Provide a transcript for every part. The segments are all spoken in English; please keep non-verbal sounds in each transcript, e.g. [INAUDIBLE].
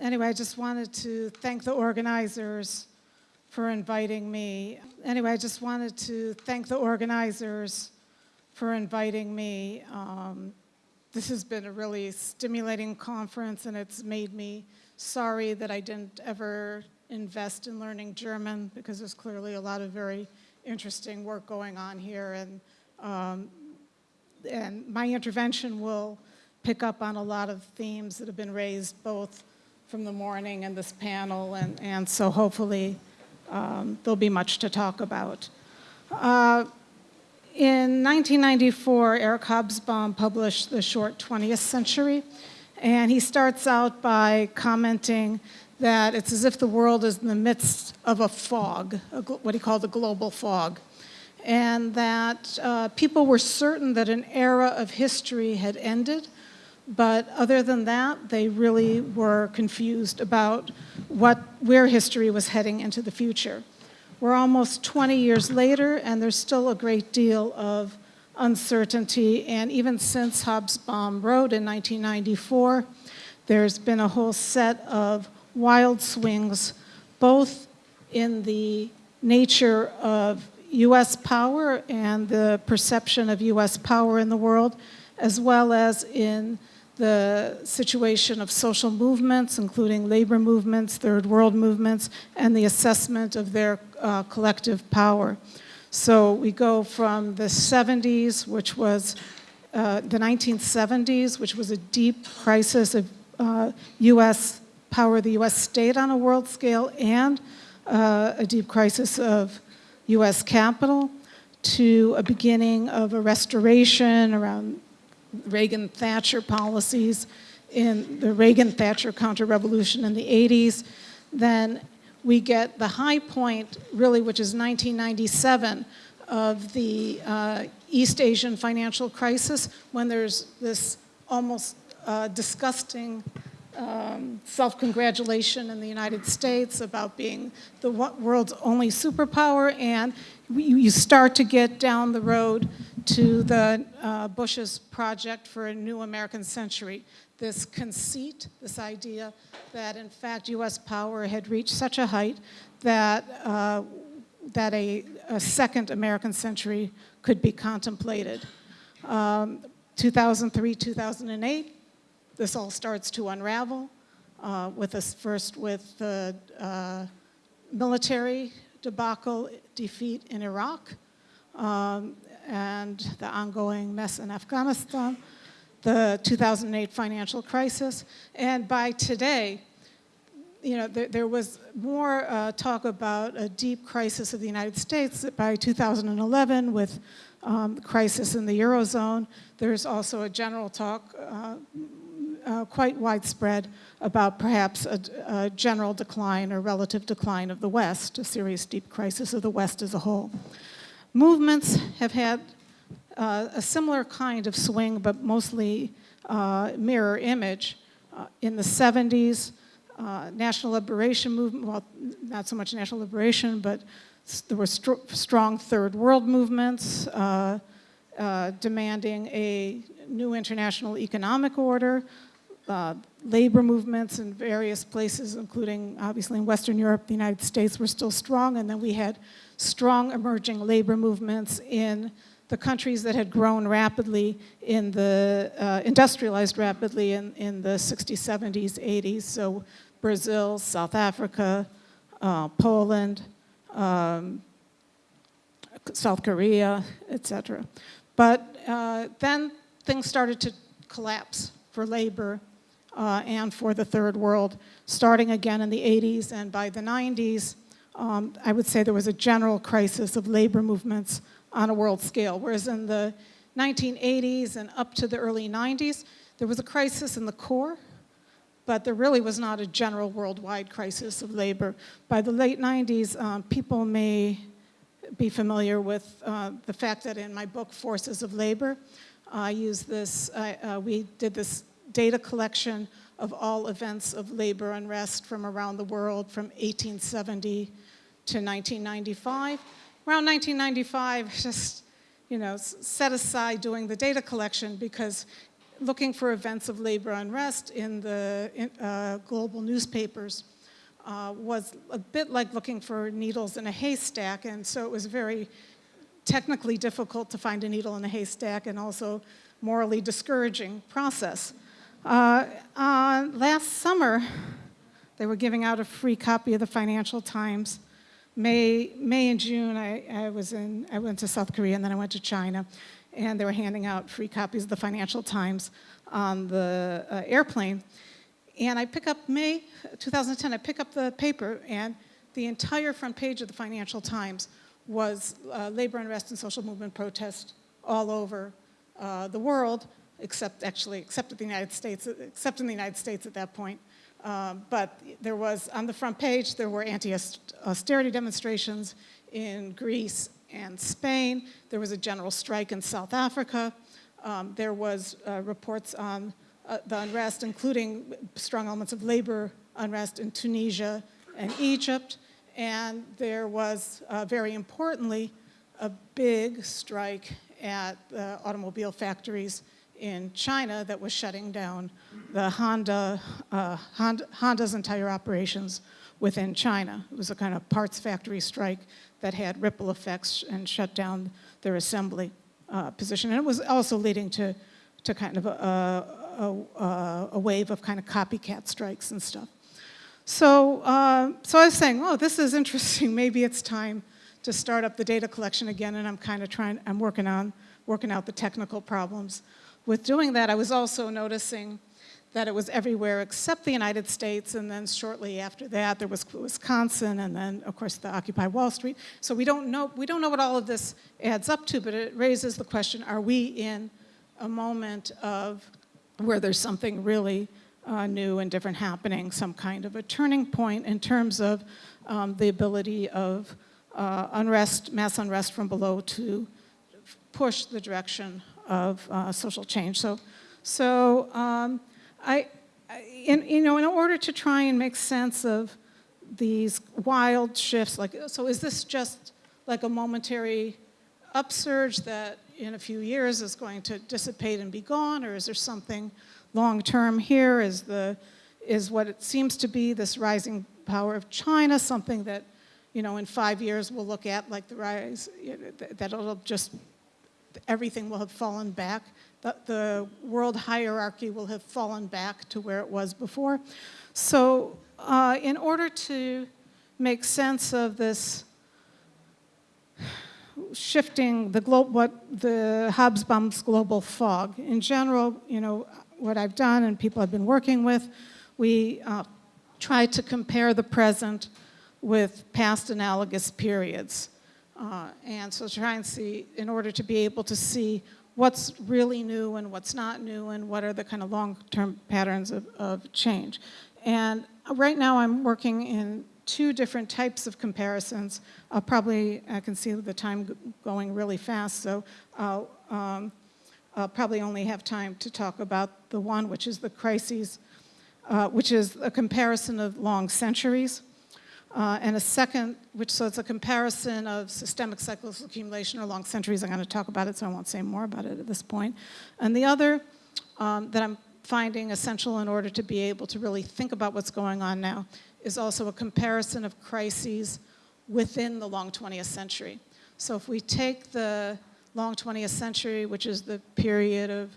anyway, I just wanted to thank the organizers for inviting me. Anyway, I just wanted to thank the organizers for inviting me. Um, this has been a really stimulating conference and it's made me sorry that I didn't ever invest in learning German because there's clearly a lot of very interesting work going on here and, um, and my intervention will pick up on a lot of themes that have been raised both from the morning and this panel and, and so hopefully um, there'll be much to talk about. Uh, in 1994, Eric Hobsbawm published The Short 20th Century, and he starts out by commenting that it's as if the world is in the midst of a fog, a, what he called a global fog, and that uh, people were certain that an era of history had ended, but other than that, they really were confused about what, where history was heading into the future. We're almost 20 years later, and there's still a great deal of uncertainty. And even since Hobsbawm wrote in 1994, there's been a whole set of wild swings, both in the nature of U.S. power and the perception of U.S. power in the world, as well as in the situation of social movements, including labor movements, third world movements, and the assessment of their uh, collective power. So we go from the 70s, which was uh, the 1970s, which was a deep crisis of uh, U.S. power, the U.S. state on a world scale, and uh, a deep crisis of U.S. capital, to a beginning of a restoration around Reagan-Thatcher policies in the Reagan-Thatcher counter-revolution in the 80s. Then we get the high point, really, which is 1997, of the uh, East Asian financial crisis, when there's this almost uh, disgusting um, self-congratulation in the United States about being the world's only superpower, and you start to get down the road to the uh, Bush's project for a new American century. This conceit, this idea that in fact US power had reached such a height that, uh, that a, a, second American century could be contemplated. Um, 2003, 2008, this all starts to unravel uh, with us first with the uh, military debacle defeat in Iraq um, and the ongoing mess in Afghanistan, the 2008 financial crisis, and by today, you know, there, there was more uh, talk about a deep crisis of the United States by 2011 with um, crisis in the Eurozone. There's also a general talk, uh, uh, quite widespread, about perhaps a, a, general decline or relative decline of the West, a serious deep crisis of the West as a whole. Movements have had uh, a similar kind of swing, but mostly uh, mirror image. Uh, in the 70s, uh, National Liberation Movement, well, not so much National Liberation, but there were str strong third world movements uh, uh, demanding a new international economic order, labor movements in various places, including obviously in Western Europe, the United States were still strong, and then we had strong emerging labor movements in the countries that had grown rapidly in the, uh, industrialized rapidly in, in the 60s, 70s, 80s. So Brazil, South Africa, uh, Poland, um, South Korea, etc. But uh, then things started to collapse for labor uh, and for the third world, starting again in the 80s and by the 90s, um, I would say there was a general crisis of labor movements on a world scale, whereas in the 1980s and up to the early 90s, there was a crisis in the core, but there really was not a general worldwide crisis of labor. By the late 90s, um, people may be familiar with uh, the fact that in my book, Forces of Labor, I use this, uh, we did this data collection of all events of labor unrest from around the world from 1870 to 1995 around 1995, just, you know, set aside doing the data collection because looking for events of labor unrest in the in, uh, global newspapers uh, was a bit like looking for needles in a haystack, and so it was very technically difficult to find a needle in a haystack and also morally discouraging process. Uh, uh, last summer, they were giving out a free copy of the Financial Times. May, May and June, I, I was in, I went to South Korea and then I went to China, and they were handing out free copies of the Financial Times on the uh, airplane. And I pick up May 2010, I pick up the paper, and the entire front page of the Financial Times was uh, labor unrest and social movement protest all over uh, the world, except actually, except in the United States, except in the United States at that point. Um, but there was, on the front page, there were anti-austerity demonstrations in Greece and Spain. There was a general strike in South Africa. Um, there was uh, reports on uh, the unrest, including strong elements of labor unrest in Tunisia and Egypt. And there was, uh, very importantly, a big strike at the automobile factories in China that was shutting down the Honda, uh, Honda, Honda's entire operations within China. It was a kind of parts factory strike that had ripple effects and shut down their assembly uh, position. And it was also leading to, to kind of a, a, a wave of kind of copycat strikes and stuff. So, uh, so I was saying, oh, this is interesting. [LAUGHS] Maybe it's time to start up the data collection again, and I'm kind of trying, I'm working on, working out the technical problems. With doing that, I was also noticing that it was everywhere except the United States, and then shortly after that, there was Wisconsin, and then, of course, the Occupy Wall Street. So we don't know, we don't know what all of this adds up to, but it raises the question, are we in a moment of where there's something really uh, new and different happening, some kind of a turning point in terms of um, the ability of uh, unrest, mass unrest from below to push the direction of uh, social change. So, so um, I, in, you know, in order to try and make sense of these wild shifts, like, so is this just like a momentary upsurge that in a few years is going to dissipate and be gone, or is there something long-term here? Is, the, is what it seems to be this rising power of China something that, you know, in five years we'll look at like the rise, that it'll just, everything will have fallen back, that the world hierarchy will have fallen back to where it was before. So uh, in order to make sense of this shifting the what the Hobsbawm's global fog. In general, you know, what I've done and people I've been working with, we uh, try to compare the present with past analogous periods. Uh, and so try and see, in order to be able to see what's really new and what's not new and what are the kind of long-term patterns of, of change. And right now I'm working in two different types of comparisons. I'll probably, I can see the time going really fast, so I'll, um, I'll probably only have time to talk about the one, which is the crises, uh, which is a comparison of long centuries. Uh, and a second, which so it's a comparison of systemic cycles of accumulation or long centuries. I'm going to talk about it, so I won't say more about it at this point. And the other um, that I'm finding essential in order to be able to really think about what's going on now is also a comparison of crises within the long 20th century. So if we take the long 20th century, which is the period of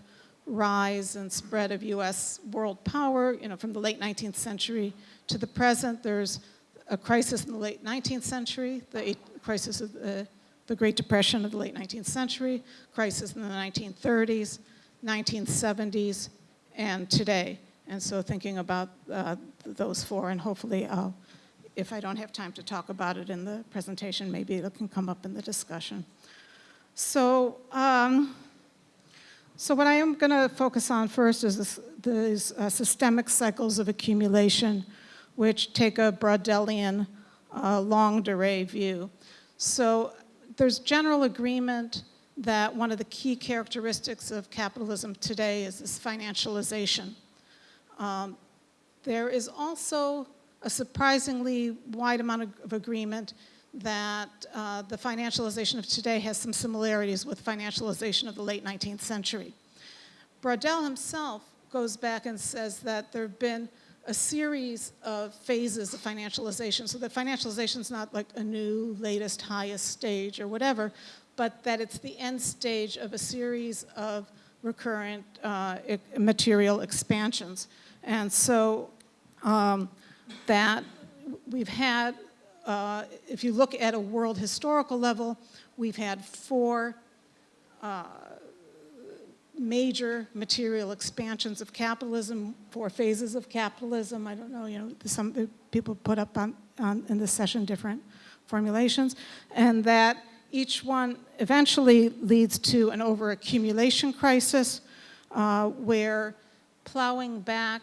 rise and spread of US world power, you know, from the late 19th century to the present, there's a crisis in the late 19th century, the crisis of the, the Great Depression of the late 19th century, crisis in the 1930s, 1970s, and today. And so thinking about uh, those four, and hopefully I'll, if I don't have time to talk about it in the presentation, maybe it can come up in the discussion. So, um, so what I am going to focus on first is this, these uh, systemic cycles of accumulation, which take a Braudelian uh, longue durée view. So there's general agreement that one of the key characteristics of capitalism today is this financialization. Um, there is also a surprisingly wide amount of, agreement that uh, the financialization of today has some similarities with financialization of the late 19th century. Braudel himself goes back and says that there have been a series of phases of financialization. So that financialization is not like a new, latest, highest stage or whatever, but that it's the end stage of a series of recurrent uh, material expansions. And so um, that we've had, uh, if you look at a world historical level, we've had four uh, major material expansions of capitalism, four phases of capitalism. I don't know, you know, some people put up on, on in this session different formulations, and that each one eventually leads to an overaccumulation crisis uh, where plowing back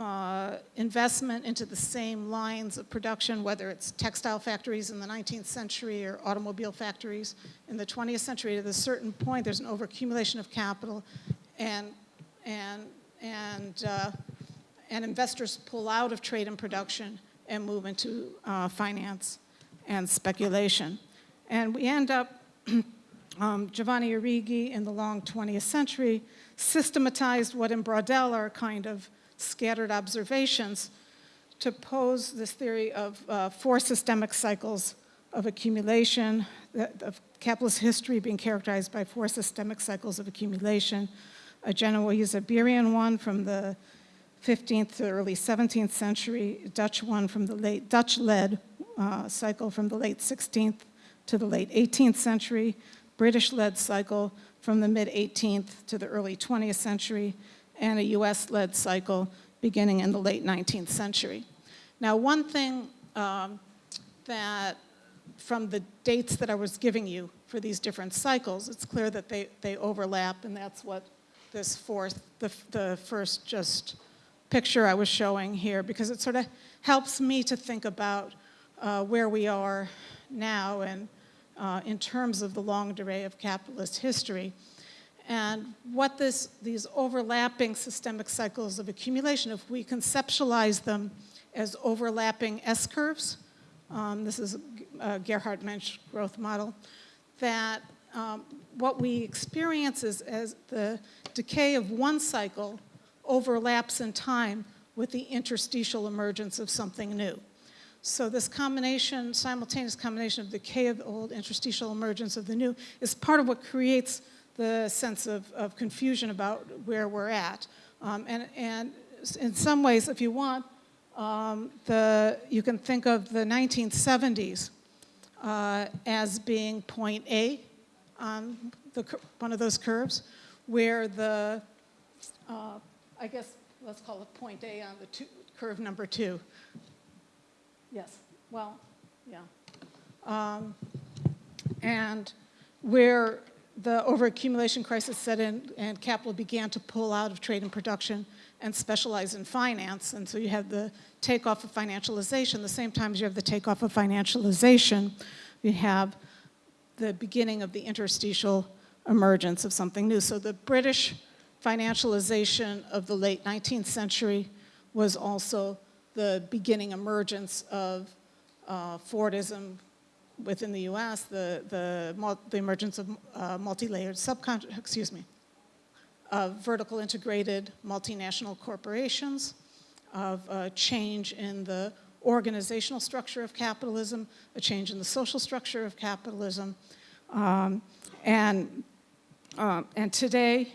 uh, investment into the same lines of production, whether it's textile factories in the 19th century or automobile factories in the 20th century, at a certain point, there's an overaccumulation of capital, and and and uh, and investors pull out of trade and production and move into uh, finance and speculation, and we end up. [CLEARS THROAT] um, Giovanni Arrighi in the long 20th century systematized what in Braudel are kind of scattered observations to pose this theory of uh, four systemic cycles of accumulation, of capitalist history being characterized by four systemic cycles of accumulation. A Genoese Iberian one from the 15th to early 17th century, Dutch one from the late Dutch-led uh, cycle from the late 16th to the late 18th century, British-led cycle from the mid-18th to the early 20th century, and a US-led cycle beginning in the late 19th century. Now, one thing um, that from the dates that I was giving you for these different cycles, it's clear that they, they overlap, and that's what this fourth, the, the first just picture I was showing here, because it sort of helps me to think about uh, where we are now and uh, in terms of the longue durée of capitalist history. And what this, these overlapping systemic cycles of accumulation, if we conceptualize them as overlapping S-curves, um, this is a Gerhard Mensch growth model, that um, what we experience is as the decay of one cycle overlaps in time with the interstitial emergence of something new. So this combination, simultaneous combination of decay of the old, interstitial emergence of the new, is part of what creates the sense of, of confusion about where we're at. Um, and, and in some ways, if you want, um, the, you can think of the 1970s uh, as being point A on the, one of those curves, where the, uh, I guess, let's call it point A on the two, curve number two. Yes, well, yeah. Um, and where the overaccumulation crisis set in and capital began to pull out of trade and production and specialize in finance. And so you have the takeoff of financialization. The same time as you have the takeoff of financialization, you have the beginning of the interstitial emergence of something new. So the British financialization of the late 19th century was also the beginning emergence of uh, Fordism within the U.S., the, the, the emergence of uh, multi-layered subcon, excuse me, of vertical integrated multinational corporations, of a change in the organizational structure of capitalism, a change in the social structure of capitalism, um, and, uh, and today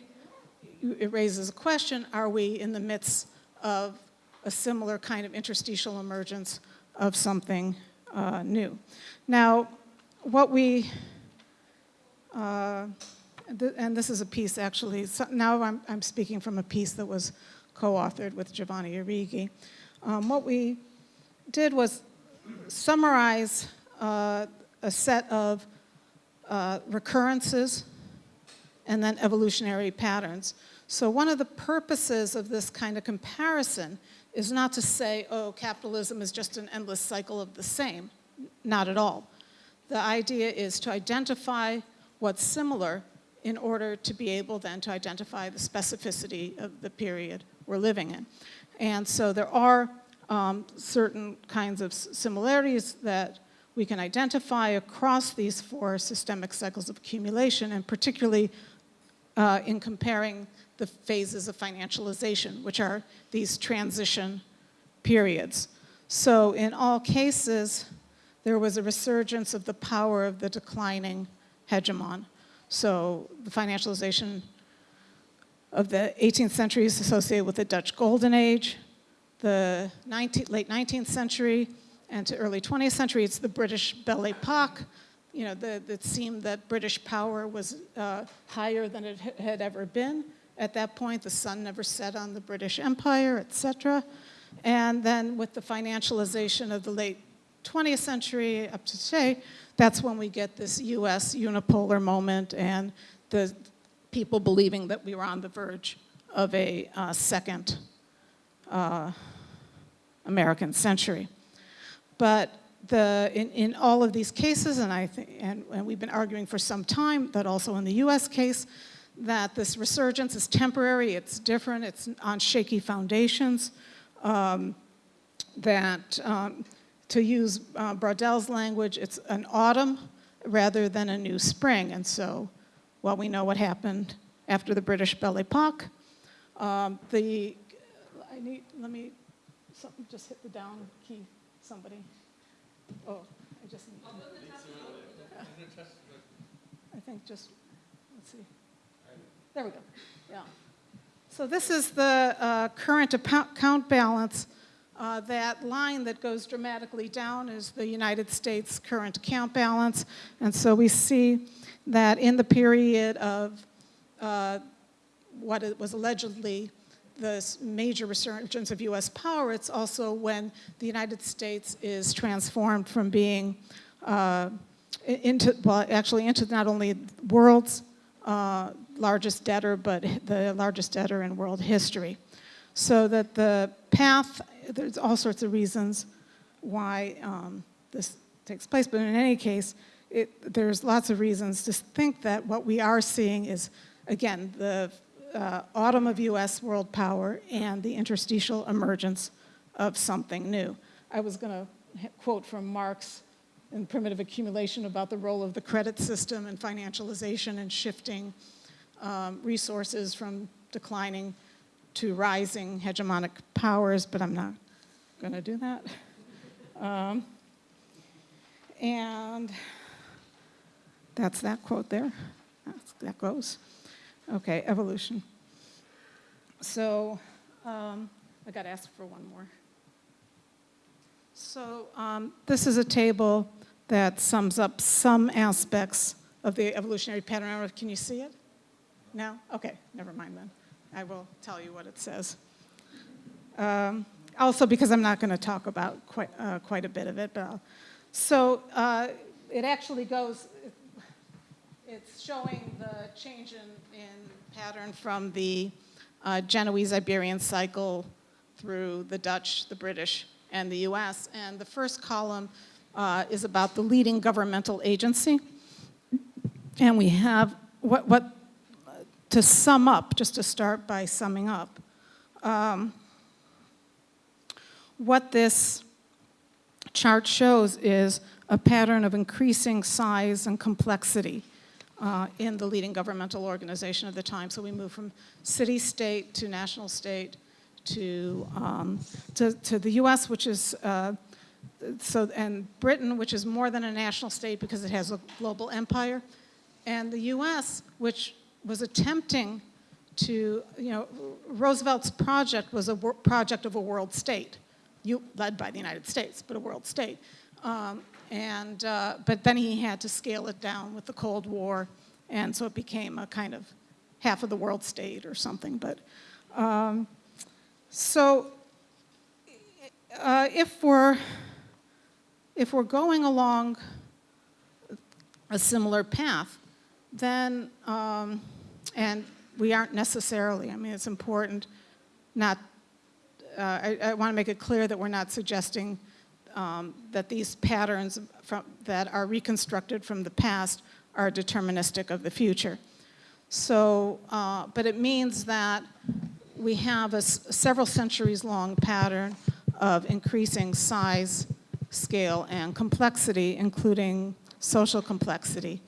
it raises a question, are we in the midst of a similar kind of interstitial emergence of something uh, new? Now, what we, uh, th- and this is a piece actually, so now I'm, I'm speaking from a piece that was co-authored with Giovanni Arrighi. Um, what we did was summarize uh, a set of uh, recurrences and then evolutionary patterns. So one of the purposes of this kind of comparison is not to say, oh, capitalism is just an endless cycle of the same. Not at all. The idea is to identify what's similar in order to be able then to identify the specificity of the period we're living in. And so there are um, certain kinds of similarities that we can identify across these four systemic cycles of accumulation, and particularly uh, in comparing the phases of financialization, which are these transition periods. So in all cases, there was a resurgence of the power of the declining hegemon. So the financialization of the 18th century is associated with the Dutch Golden Age, the 19, late 19th century, and to early 20th century, it's the British Belle Epoque. You know, the, it seemed that British power was uh, higher than it had ever been. At that point, the sun never set on the British Empire, et cetera. And then with the financialization of the late 20th century up to today, that's when we get this US unipolar moment and the people believing that we were on the verge of a uh, second uh, American century. But the, in, in all of these cases, and, I and, and we've been arguing for some time that also in the US case, that this resurgence is temporary, it's different, it's on shaky foundations, um, that um, to use uh, language, it's an autumn rather than a new spring. And so, well, we know what happened after the British Belle Epoque. Um, the, I need, let me, something just hit the down key, somebody. Oh, I just need to. [LAUGHS] I think just, let's see. There we go, yeah. So this is the uh, current account balance. Uh, that line that goes dramatically down is the United States current account balance. And so we see that in the period of uh, what it was allegedly the major resurgence of US power, it's also when the United States is transformed from being uh, into, well, actually into not only world's uh, largest debtor, but [LAUGHS] the largest debtor in world history. So that the path, there's all sorts of reasons why um, this takes place, but in any case, it, there's lots of reasons to think that what we are seeing is, again, the uh, autumn of US world power and the interstitial emergence of something new. I was going to quote from Marx in Primitive Accumulation about the role of the credit system and financialization and shifting um, resources from declining to rising hegemonic powers, but I'm not going to do that. Um, and that's that quote there. That's, that goes. Okay, evolution. So um, I got asked for one more. So um, this is a table that sums up some aspects of the evolutionary pattern. Can you see it? No? Okay, never mind then. I will tell you what it says. Um, also because I'm not going to talk about quite, uh, quite a bit of it. But I'll, so uh, it actually goes, it's showing the change in, in pattern from the uh, Genoese-Iberian cycle through the Dutch, the British, and the US. And the first column uh, is about the leading governmental agency. And we have what, what to sum up, just to start by summing up, um, what this chart shows is a pattern of increasing size and complexity uh, in the leading governmental organization of the time. So we move from city-state to national state to, um, to, to, the US, which is, uh, so, and Britain, which is more than a national state because it has a global empire, and the US, which was attempting to, you know, Roosevelt's project was a project of a world state, you, led by the United States, but a world state. Um, and, uh, but then he had to scale it down with the Cold War, and so it became a kind of half of the world state or something. But um, so uh, if we're if we're going along a similar path, then um, and we aren't necessarily. I mean, it's important not, uh, I, I want to make it clear that we're not suggesting um, that these patterns from, that are reconstructed from the past are deterministic of the future. So, uh, but it means that we have a several centuries long pattern of increasing size, scale, and complexity, including social complexity.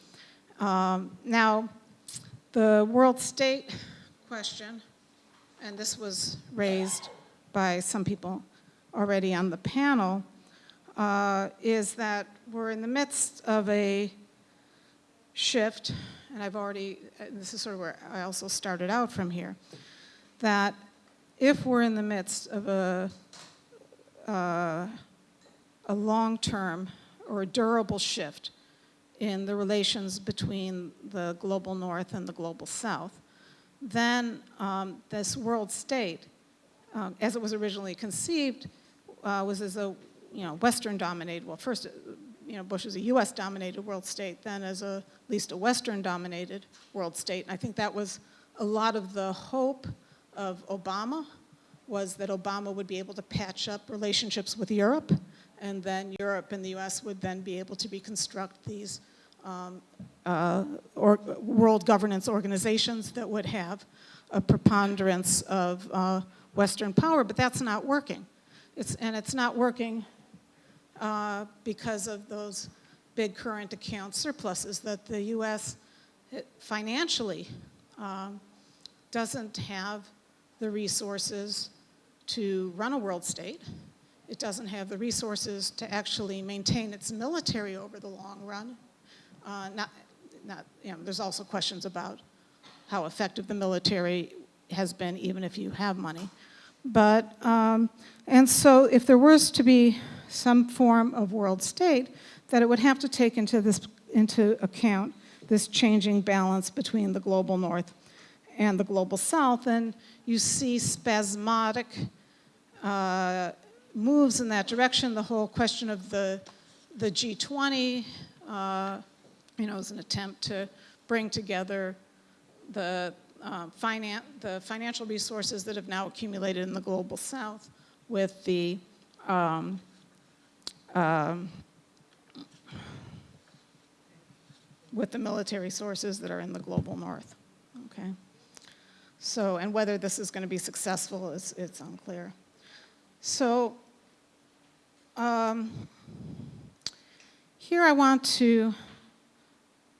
Um, now, The world state question, and this was raised by some people already on the panel, uh, is that we're in the midst of a shift, and I've already, this is sort of where I also started out from here, that if we're in the midst of a, uh, a long-term or a durable shift in the relations between the global north and the global south, then um, this world state, um, as it was originally conceived, uh, was as a you know Western-dominated. Well, first, uh, you know, Bush was a U.S.-dominated world state, then as a at least a Western-dominated world state. And I think that was a lot of the hope of Obama was that Obama would be able to patch up relationships with Europe, and then Europe and the U.S. would then be able to reconstruct these um, uh, or, world governance organizations that would have a preponderance of uh, Western power, but that's not working. It's, and it's not working uh, because of those big current account surpluses that the U.S. financially um, doesn't have the resources to run a world state. It doesn't have the resources to actually maintain its military over the long run. Uh, not, not, you know, there's also questions about how effective the military has been, even if you have money. But, um, and so if there was to be some form of world state, that it would have to take into, this, into account this changing balance between the global north and the global south. And you see spasmodic uh, moves in that direction. The whole question of the, the G20, uh, you know, is an attempt to bring together the, uh, finan the financial resources that have now accumulated in the global south with the um, um, with the military sources that are in the global north, okay? So, and whether this is going to be successful is it's unclear. So, um, here I want to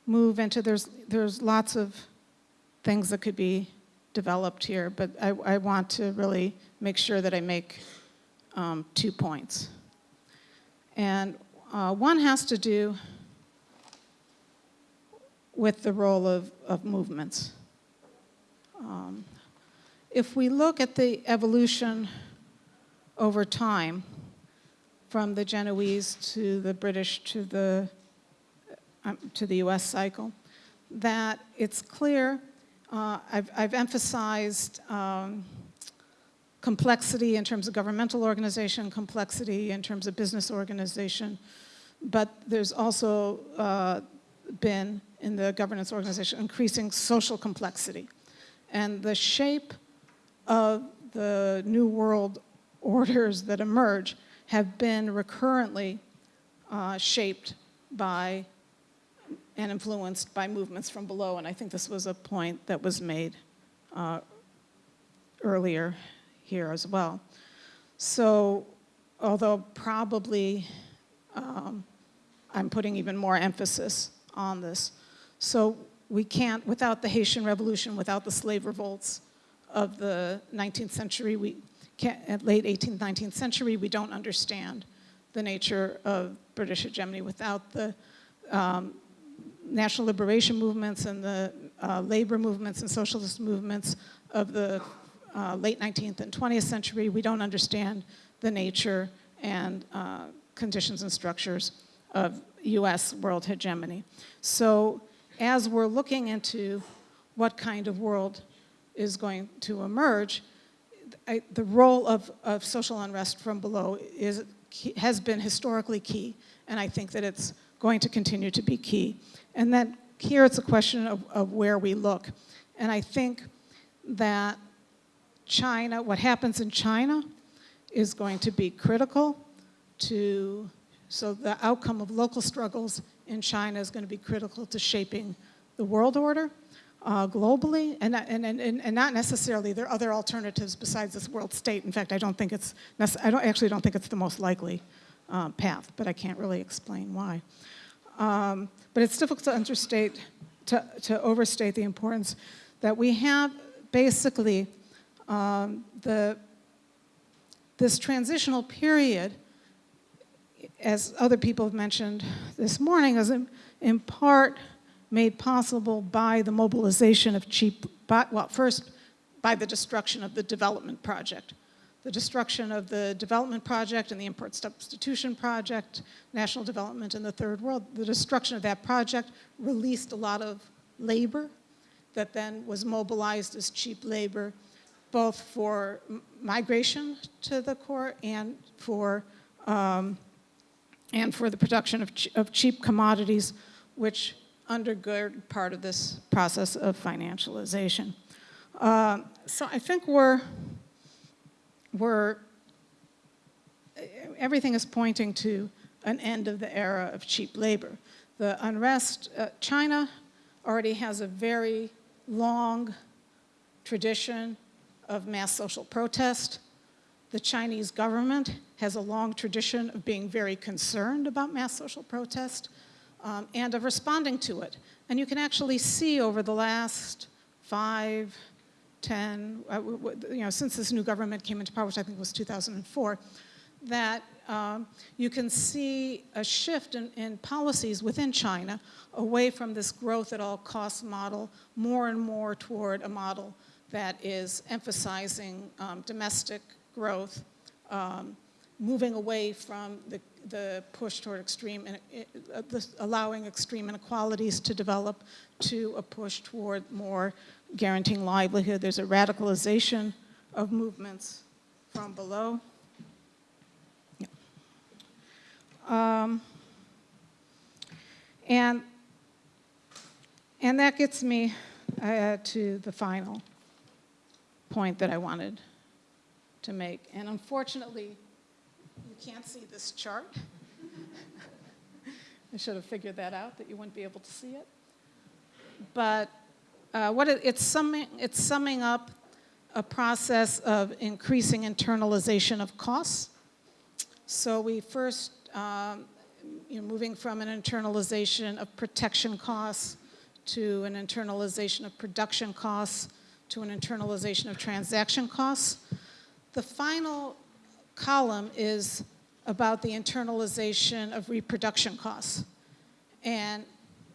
move into, there's, there's lots of things that could be developed here, but I, I want to really make sure that I make um, two points. And uh, one has to do with the role of, of movements. Um, if we look at the evolution over time, from the Genoese to the British to the, um, to the US cycle, that it's clear, uh, I've, I've, emphasized um, complexity in terms of governmental organization, complexity in terms of business organization, but there's also uh, been in the governance organization increasing social complexity. And the shape of the new world orders that emerge have been recurrently uh, shaped by and influenced by movements from below. And I think this was a point that was made uh, earlier here as well. So although probably um, I'm putting even more emphasis on this. So we can't, without the Haitian Revolution, without the slave revolts of the 19th century, we can't, late 18th, 19th century, we don't understand the nature of British hegemony without the um, national liberation movements and the uh, labor movements and socialist movements of the uh, late 19th and 20th century, we don't understand the nature and uh, conditions and structures of US world hegemony. So as we're looking into what kind of world is going to emerge, I, the role of, of social unrest from below is, has been historically key, and I think that it's going to continue to be key. And then here it's a question of, of where we look. And I think that China, what happens in China is going to be critical to, so the outcome of local struggles in China is going to be critical to shaping the world order uh, globally, and, and, and, and not necessarily, there are other alternatives besides this world state. In fact, I don't think it's, I don't, actually don't think it's the most likely uh, path, but I can't really explain why. Um, but it's difficult to understate, to, to overstate the importance that we have basically um, the, this transitional period, as other people have mentioned this morning, is in, in part made possible by the mobilization of cheap, by, well, first by the destruction of the development project. The destruction of the development project and the import substitution project, national development in the third world, the destruction of that project released a lot of labor that then was mobilized as cheap labor, both for migration to the core and for, um, and for the production of, ch of cheap commodities, which undergird part of this process of financialization. Uh, so I think we're, we're, everything is pointing to an end of the era of cheap labor. The unrest, uh, China already has a very long tradition of mass social protest. The Chinese government has a long tradition of being very concerned about mass social protest um, and of responding to it. And you can actually see over the last five, 10, uh, you know, since this new government came into power, which I think was 2004, that um, you can see a shift in, in, policies within China away from this growth at all costs model more and more toward a model that is emphasizing um, domestic growth, um, moving away from the, the push toward extreme, uh, allowing extreme inequalities to develop to a push toward more guaranteeing livelihood. There's a radicalization of movements from below. Um, and, and that gets me uh, to the final point that I wanted to make. And unfortunately, you can't see this chart. [LAUGHS] I should have figured that out, that you wouldn't be able to see it. But uh, what it, it's, summing, it's summing up a process of increasing internalization of costs. So we first um, you moving from an internalization of protection costs to an internalization of production costs to an internalization of transaction costs. The final column is about the internalization of reproduction costs. And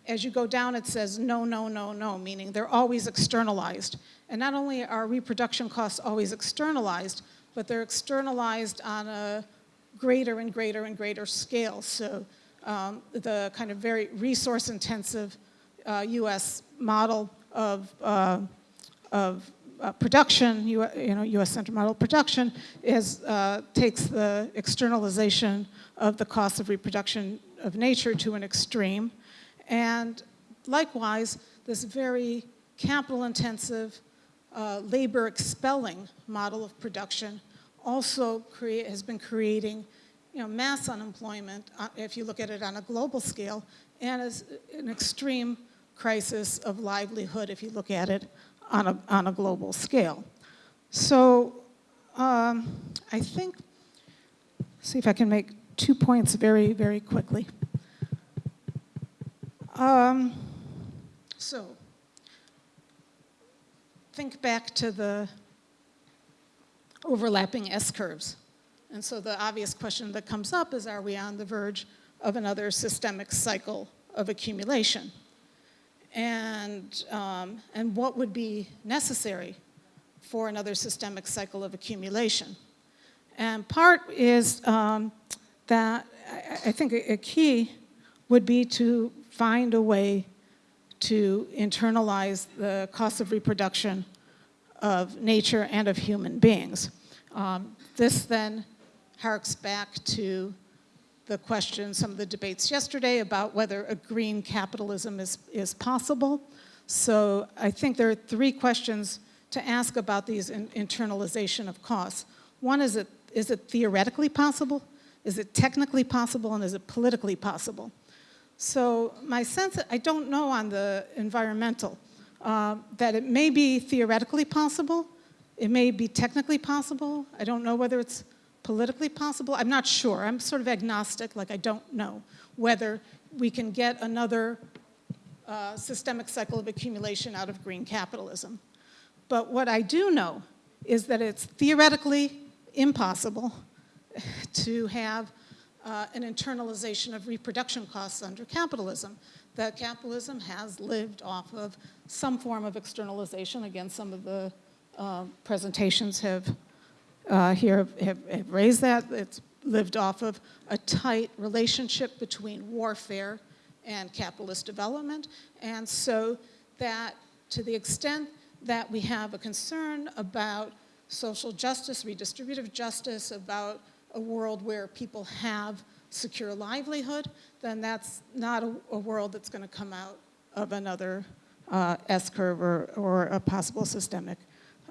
as you go down, it says no, no, no, no, meaning they're always externalized. And not only are reproduction costs always externalized, but they're externalized on a greater and greater and greater scale. So um, the kind of very resource intensive uh, US model of, uh, of uh, production, you, you know, US centered model production is, uh, takes the externalization of the cost of reproduction of nature to an extreme. And likewise, this very capital intensive, uh, labor expelling model of production also create, has been creating you know, mass unemployment, uh, if you look at it on a global scale, and is an extreme crisis of livelihood if you look at it on a, on a global scale. So um, I think, see if I can make two points very, very quickly. Um, so think back to the overlapping S-curves. And so the obvious question that comes up is, are we on the verge of another systemic cycle of accumulation? And, um, and what would be necessary for another systemic cycle of accumulation? And part is um, that I, I think a, a key would be to find a way to internalize the cost of reproduction of nature and of human beings. Um, this then harks back to the question, some of the debates yesterday about whether a green capitalism is, is possible. So I think there are three questions to ask about these in, internalization of costs. One is it, is it theoretically possible? Is it technically possible? And is it politically possible? So my sense, I don't know on the environmental, uh, that it may be theoretically possible, it may be technically possible. I don't know whether it's politically possible? I'm not sure. I'm sort of agnostic, like I don't know whether we can get another uh, systemic cycle of accumulation out of green capitalism. But what I do know is that it's theoretically impossible [LAUGHS] to have uh, an internalization of reproduction costs under capitalism. That capitalism has lived off of some form of externalization. Again, some of the uh, presentations have uh, here have, have raised that. It's lived off of a tight relationship between warfare and capitalist development. And so that to the extent that we have a concern about social justice, redistributive justice, about a world where people have secure livelihood, then that's not a, a world that's going to come out of another uh, S-curve or, or a possible systemic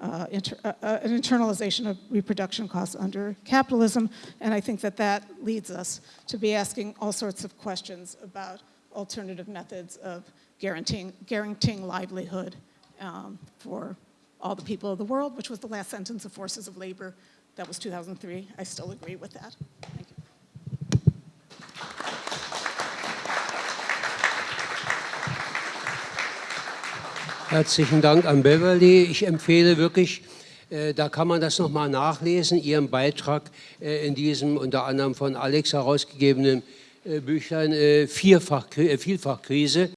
uh, inter, uh, uh, an internalization of reproduction costs under capitalism. And I think that that leads us to be asking all sorts of questions about alternative methods of guaranteeing, guaranteeing livelihood um, for all the people of the world, which was the last sentence of Forces of Labor. That was 2003. I still agree with that. Thank you. Herzlichen Dank an Beverly. Ich empfehle wirklich, äh, da kann man das nochmal nachlesen, Ihren Beitrag äh, in diesem unter anderem von Alex herausgegebenen äh, Büchlein Vielfachkrise.